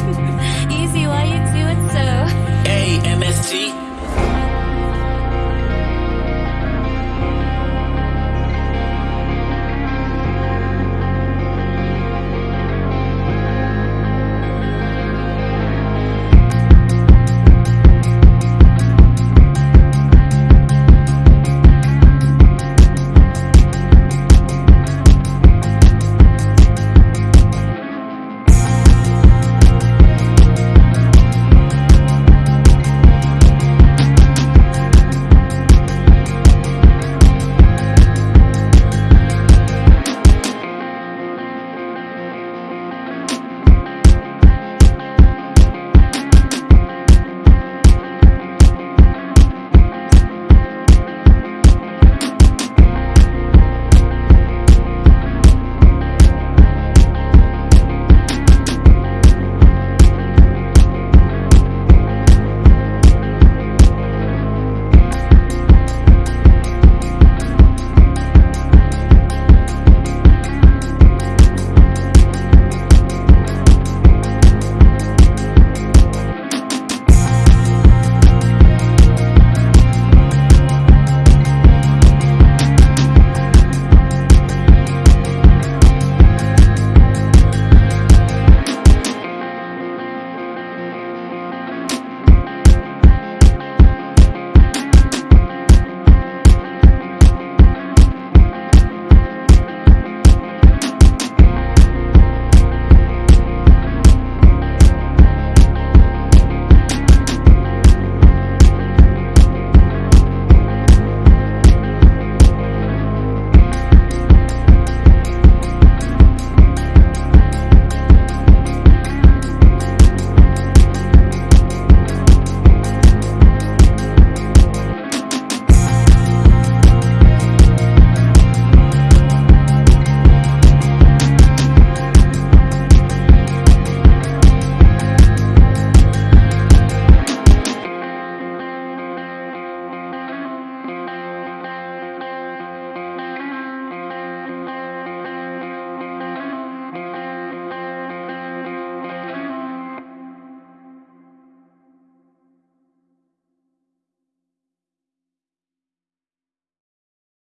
Easy, why you do it so?